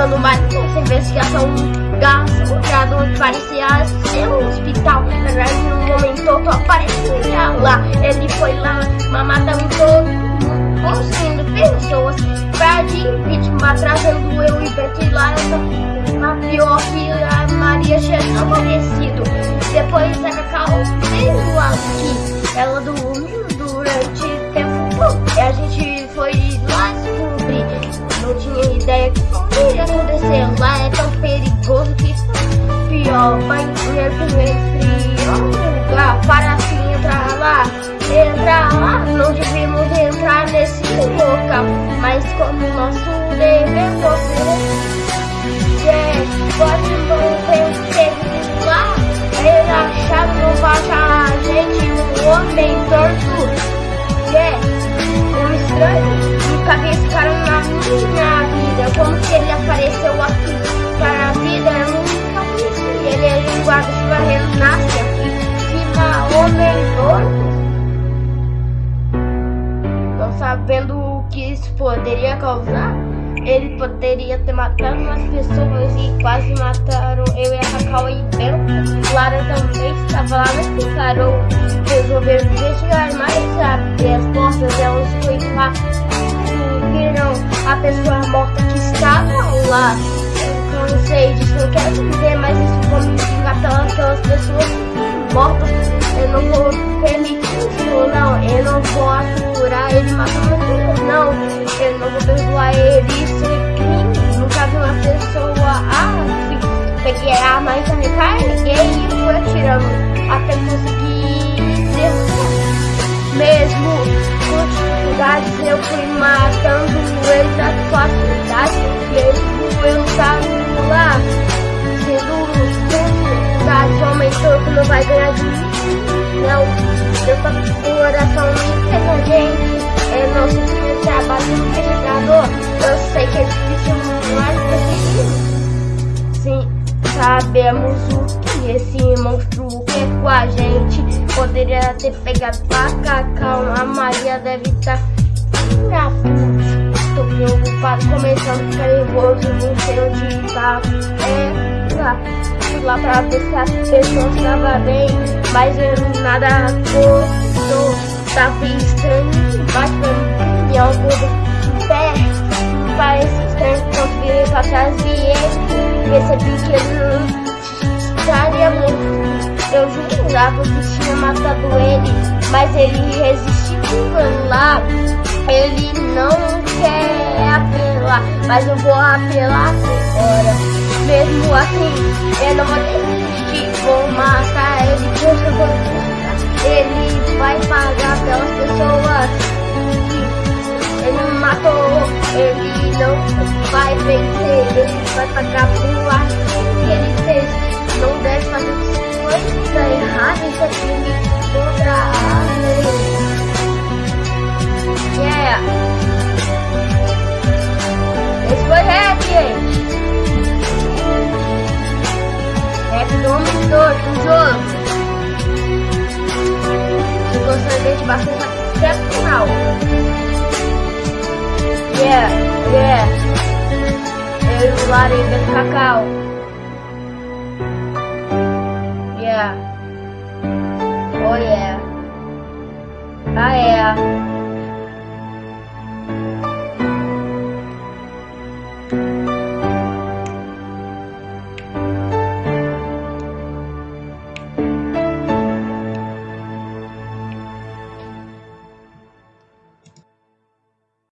dando mais essa investigação gastrocurador que parecia ser um hospital. Na verdade, no momento todo aparecia lá. Ele foi lá, mamadão todo, construindo pessoas pra de vítima, trazendo eu e Beto lá. A pior que a Maria tinha acontecido. Mas como nosso dever foi é, pode não ter lá. Achava não baixa a gente, um homem torto. É, um estranho. Nunca vi cara na minha vida. Como que ele apareceu aqui para a vida? Eu nunca conheci. Ele é linguado de barreiro, nasce aqui. Fica homem torto. Não sabendo que isso poderia causar. Ele poderia ter matado umas pessoas e quase mataram eu e a Cacau e Bel. Clara também estava lá, mas tentaram resolver investigar mais abrir as portas. Elas foi lá viram a pessoa morta que estava lá. Eu não sei disso, não quero dizer, mas isso vou me pelas pessoas mortas. Eu não vou ele, é crime. Nunca vi uma pessoa, ah, peguei a arma e carreguei e fui atirando até conseguir derrubar. Mesmo com dificuldades, eu fui matando ele facilidades, mesmo eu estava lá, sendo dificuldades, aumentou que não vai ganhar de mim. Não, eu tô coração sabemos o que esse monstro quer com a gente. Poderia ter pegado a Cacau, a Maria deve estar tá Tô preocupado, começando a ficar nervoso, não sei onde tá. É, lá, fui lá pra ver se as pessoas estavam bem, mas eu nada acordou. Tava estranho, bastante caminhão tudo perto. Parece estranho quando virei pra trás e ele percebi que ele. Eu jurava que tinha matado ele, mas ele resistiu lá. Ele não quer apelar, mas eu vou apelar agora. Mesmo assim, eu não vou desistir, vou matar ele, Deus eu vou ele vai pagar pelas pessoas ele matou, ele não vai vencer, ele vai pagar por aquilo que ele fez. Não deve fazer coisa errada, isso é crime contra a. Yeah! Esse foi rap, gente! Rap do jogo. Se gostou desse bastante até. Yeah, yeah. Eu e o Lari do Cacau. Yeah. Oh yeah. Ah yeah.